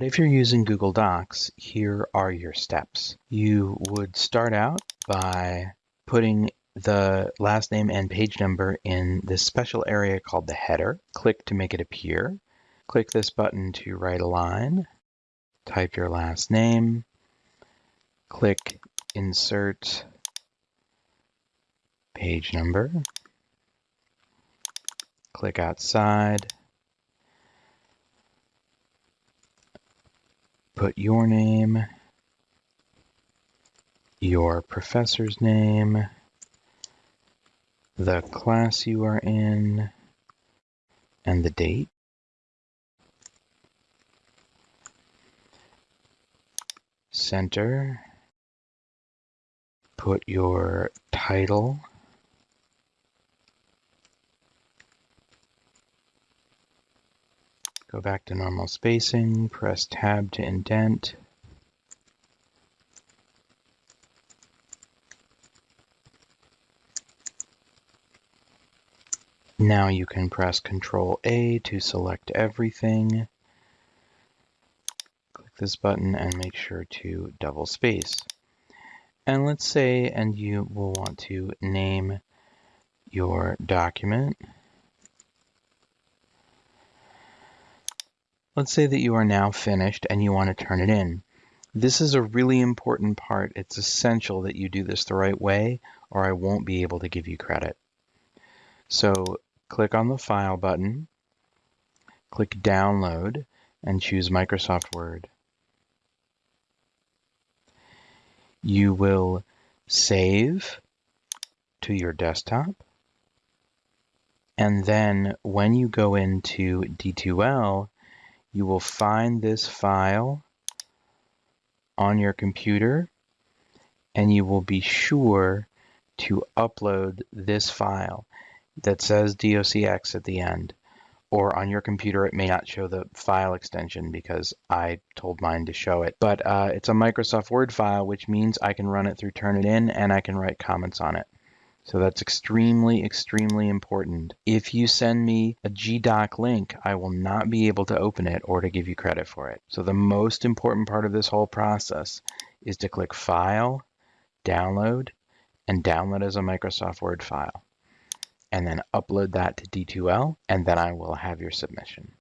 But if you're using Google Docs, here are your steps. You would start out by putting the last name and page number in this special area called the header. Click to make it appear. Click this button to right align. Type your last name. Click Insert Page Number. Click outside. Put your name, your professor's name, the class you are in, and the date. Center. Put your title. Go back to normal spacing, press tab to indent. Now you can press Control A to select everything. Click this button and make sure to double space. And let's say, and you will want to name your document. Let's say that you are now finished and you want to turn it in. This is a really important part. It's essential that you do this the right way or I won't be able to give you credit. So click on the File button, click Download, and choose Microsoft Word. You will save to your desktop, and then when you go into D2L, you will find this file on your computer, and you will be sure to upload this file that says docx at the end. Or on your computer, it may not show the file extension because I told mine to show it. But uh, it's a Microsoft Word file, which means I can run it through Turnitin and I can write comments on it. So that's extremely, extremely important. If you send me a GDoc link, I will not be able to open it or to give you credit for it. So the most important part of this whole process is to click File, Download, and download as a Microsoft Word file and then upload that to D2L, and then I will have your submission.